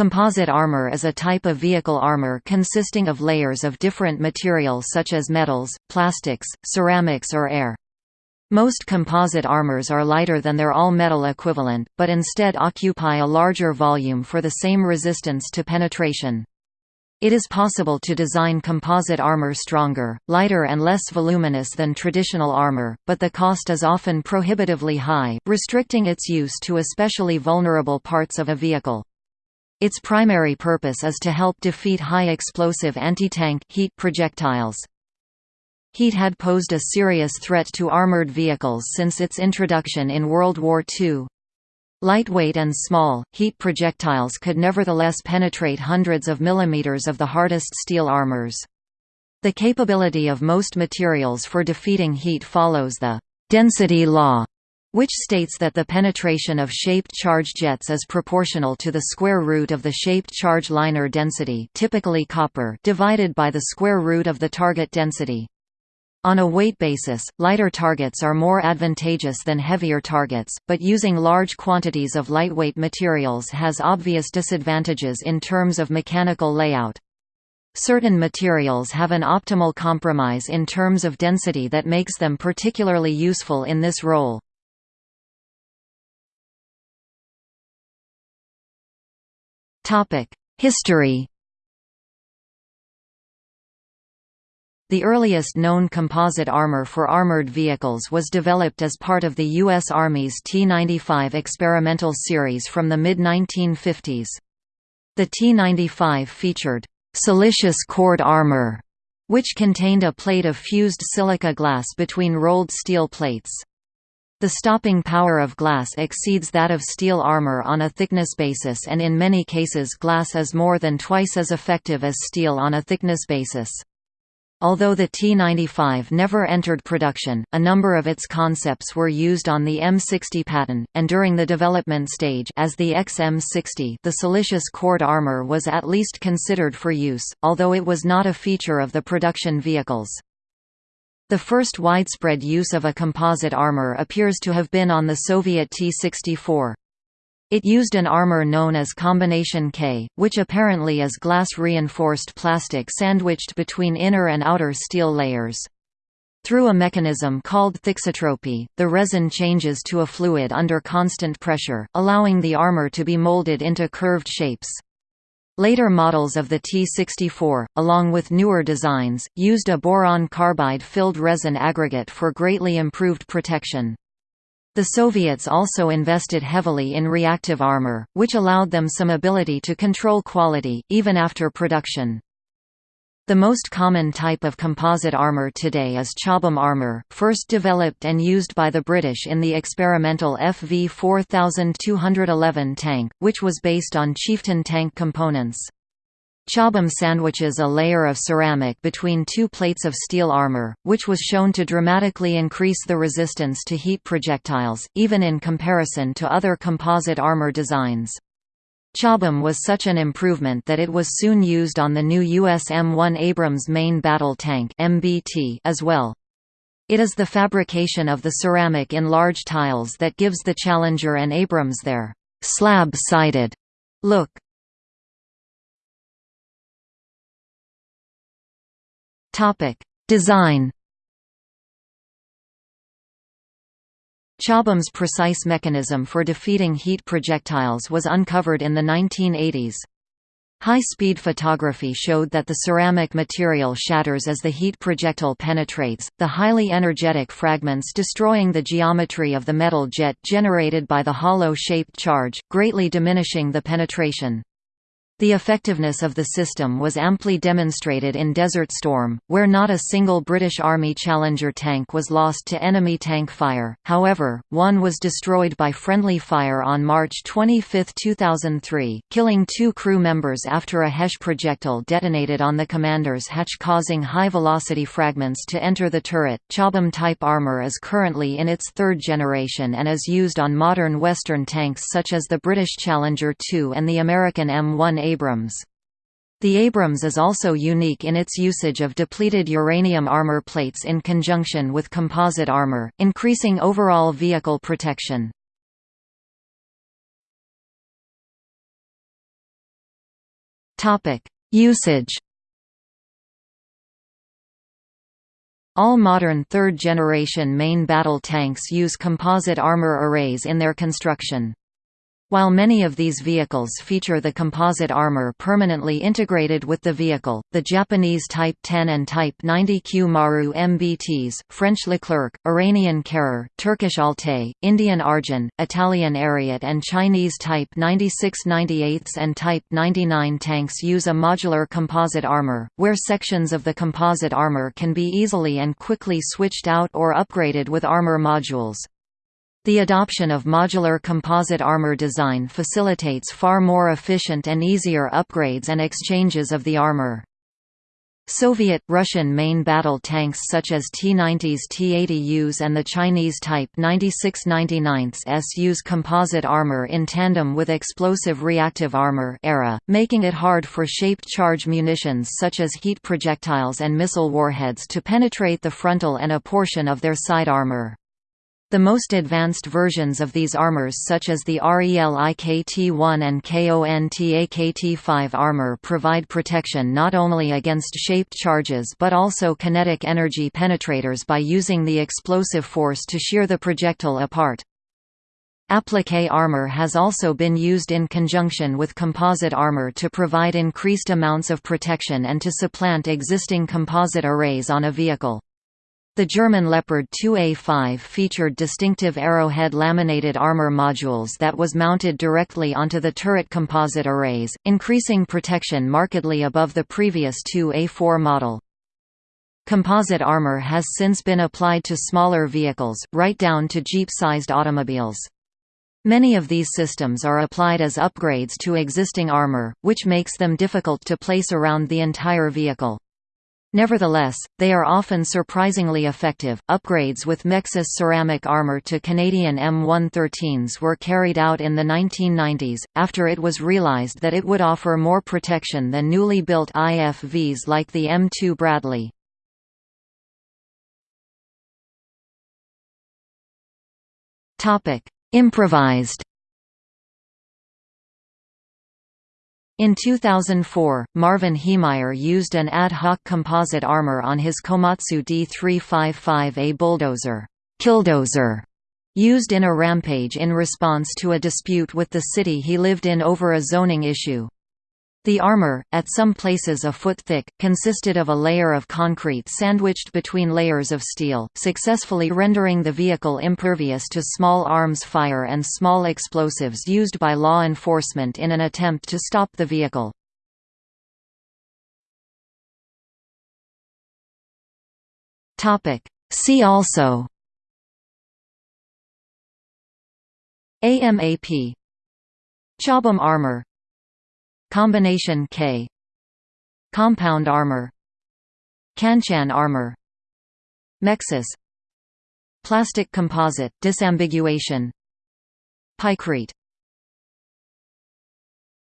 Composite armor is a type of vehicle armor consisting of layers of different materials such as metals, plastics, ceramics or air. Most composite armors are lighter than their all-metal equivalent, but instead occupy a larger volume for the same resistance to penetration. It is possible to design composite armor stronger, lighter and less voluminous than traditional armor, but the cost is often prohibitively high, restricting its use to especially vulnerable parts of a vehicle. Its primary purpose is to help defeat high-explosive anti-tank heat projectiles. Heat had posed a serious threat to armored vehicles since its introduction in World War II. Lightweight and small, heat projectiles could nevertheless penetrate hundreds of millimeters of the hardest steel armors. The capability of most materials for defeating heat follows the density law which states that the penetration of shaped charge jets is proportional to the square root of the shaped charge liner density typically copper divided by the square root of the target density. On a weight basis, lighter targets are more advantageous than heavier targets, but using large quantities of lightweight materials has obvious disadvantages in terms of mechanical layout. Certain materials have an optimal compromise in terms of density that makes them particularly useful in this role. History The earliest known composite armor for armored vehicles was developed as part of the U.S. Army's T-95 experimental series from the mid-1950s. The T-95 featured «siliceous cored armor», which contained a plate of fused silica glass between rolled steel plates. The stopping power of glass exceeds that of steel armor on a thickness basis and in many cases glass is more than twice as effective as steel on a thickness basis. Although the T-95 never entered production, a number of its concepts were used on the M60 Patton, and during the development stage as the XM60 the siliceous cored armor was at least considered for use, although it was not a feature of the production vehicles. The first widespread use of a composite armor appears to have been on the Soviet T-64. It used an armor known as Combination K, which apparently is glass-reinforced plastic sandwiched between inner and outer steel layers. Through a mechanism called thixotropy, the resin changes to a fluid under constant pressure, allowing the armor to be molded into curved shapes. Later models of the T-64, along with newer designs, used a boron carbide-filled resin aggregate for greatly improved protection. The Soviets also invested heavily in reactive armor, which allowed them some ability to control quality, even after production. The most common type of composite armour today is Chobham armour, first developed and used by the British in the experimental FV 4211 tank, which was based on Chieftain tank components. Chobham sandwiches a layer of ceramic between two plates of steel armor, which was shown to dramatically increase the resistance to heat projectiles, even in comparison to other composite armor designs. Chobham was such an improvement that it was soon used on the new US M1 Abrams main battle tank as well. It is the fabrication of the ceramic in large tiles that gives the Challenger and Abrams their slab-sided look. Design Chobham's precise mechanism for defeating heat projectiles was uncovered in the 1980s. High-speed photography showed that the ceramic material shatters as the heat projectile penetrates, the highly energetic fragments destroying the geometry of the metal jet generated by the hollow-shaped charge, greatly diminishing the penetration. The effectiveness of the system was amply demonstrated in Desert Storm, where not a single British Army Challenger tank was lost to enemy tank fire, however, one was destroyed by friendly fire on March 25, 2003, killing two crew members after a HESH projectile detonated on the commander's hatch causing high-velocity fragments to enter the turret. Chobham-type armour is currently in its third generation and is used on modern Western tanks such as the British Challenger 2 and the American M1 Abrams. The Abrams is also unique in its usage of depleted uranium armor plates in conjunction with composite armor, increasing overall vehicle protection. Usage All modern third-generation main battle tanks use composite armor arrays in their construction. While many of these vehicles feature the composite armor permanently integrated with the vehicle, the Japanese Type 10 and Type 90 Kyu-maru MBTs, French Leclerc, Iranian Karar, Turkish Altay, Indian Arjun, Italian Ariete and Chinese Type 96 98 and Type 99 tanks use a modular composite armor, where sections of the composite armor can be easily and quickly switched out or upgraded with armor modules. The adoption of modular composite armor design facilitates far more efficient and easier upgrades and exchanges of the armor. Soviet, Russian main battle tanks such as T-90s T-80Us and the Chinese Type 96-99s use composite armor in tandem with explosive reactive armor ERA, making it hard for shaped charge munitions such as heat projectiles and missile warheads to penetrate the frontal and a portion of their side armor. The most advanced versions of these armors such as the REL-IKT-1 and KONTAKT-5 armor provide protection not only against shaped charges but also kinetic energy penetrators by using the explosive force to shear the projectile apart. Applique armor has also been used in conjunction with composite armor to provide increased amounts of protection and to supplant existing composite arrays on a vehicle. The German Leopard 2A5 featured distinctive arrowhead laminated armor modules that was mounted directly onto the turret composite arrays, increasing protection markedly above the previous 2A4 model. Composite armor has since been applied to smaller vehicles, right down to Jeep-sized automobiles. Many of these systems are applied as upgrades to existing armor, which makes them difficult to place around the entire vehicle. Nevertheless, they are often surprisingly effective. Upgrades with MEXAS ceramic armor to Canadian M113s were carried out in the 1990s, after it was realized that it would offer more protection than newly built IFVs like the M2 Bradley. Improvised In 2004, Marvin Heemeyer used an ad hoc composite armor on his Komatsu D355A bulldozer, Killdozer, used in a rampage in response to a dispute with the city he lived in over a zoning issue. The armor, at some places a foot thick, consisted of a layer of concrete sandwiched between layers of steel, successfully rendering the vehicle impervious to small arms fire and small explosives used by law enforcement in an attempt to stop the vehicle. See also. AMAP Chobham armor Combination K. Compound armor. Kanchan armor. MEXAS Plastic composite disambiguation. Pykrete